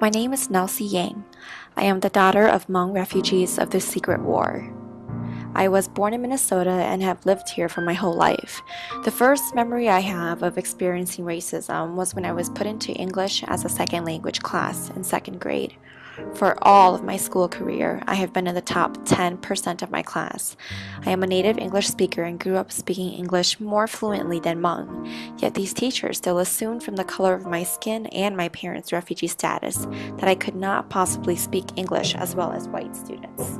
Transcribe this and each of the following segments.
My name is Nelsie Yang. I am the daughter of Hmong refugees of the Secret War. I was born in Minnesota and have lived here for my whole life. The first memory I have of experiencing racism was when I was put into English as a second language class in second grade. For all of my school career, I have been in the top 10% of my class. I am a native English speaker and grew up speaking English more fluently than Hmong, yet these teachers still assumed from the color of my skin and my parents' refugee status that I could not possibly speak English as well as white students.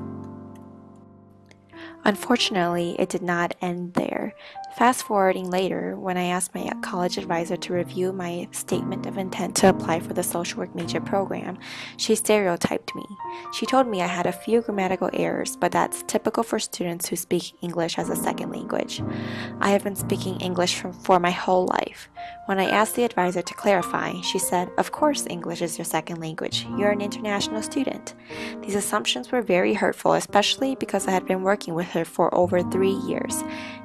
Unfortunately, it did not end there. Fast forwarding later, when I asked my college advisor to review my statement of intent to apply for the social work major program, she stereotyped me. She told me I had a few grammatical errors, but that's typical for students who speak English as a second language. I have been speaking English for, my whole life. When I asked the advisor to clarify, she said, Of course, English is your second language. You're an international student. These assumptions were very hurtful, especially because I had been working with her for over three years.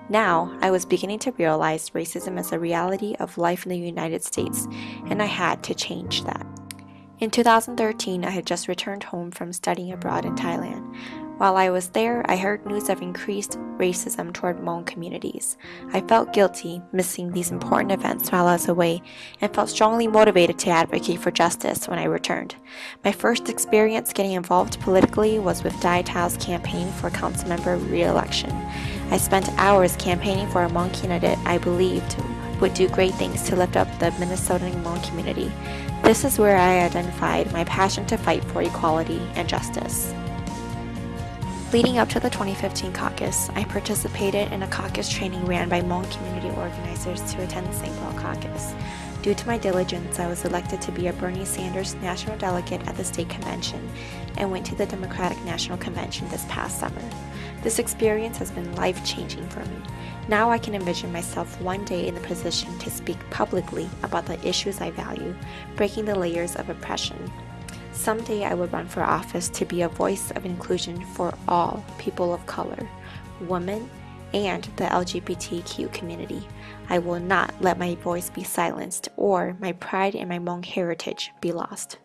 Now, I was beginning to realize racism as a reality of life in the United States, and I had to change that. In 2013, I had just returned home from studying abroad in Thailand. While I was there, I heard news of increased racism toward Hmong communities. I felt guilty missing these important events while I was away and felt strongly motivated to advocate for justice when I returned. My first experience getting involved politically was with Dai Thao's campaign for councilmember re-election. I spent hours campaigning for a Hmong candidate I believed would do great things to lift up the Minnesotan Hmong community. This is where I identified my passion to fight for equality and justice. Leading up to the 2015 caucus, I participated in a caucus training ran by Hmong community organizers to attend the St. Paul caucus. Due to my diligence, I was elected to be a Bernie Sanders national delegate at the state convention and went to the Democratic National Convention this past summer. This experience has been life changing for me. Now I can envision myself one day in the position to speak publicly about the issues I value, breaking the layers of oppression. Someday I would run for office to be a voice of inclusion for all people of color, women, and the LGBTQ community. I will not let my voice be silenced or my pride in my Hmong heritage be lost.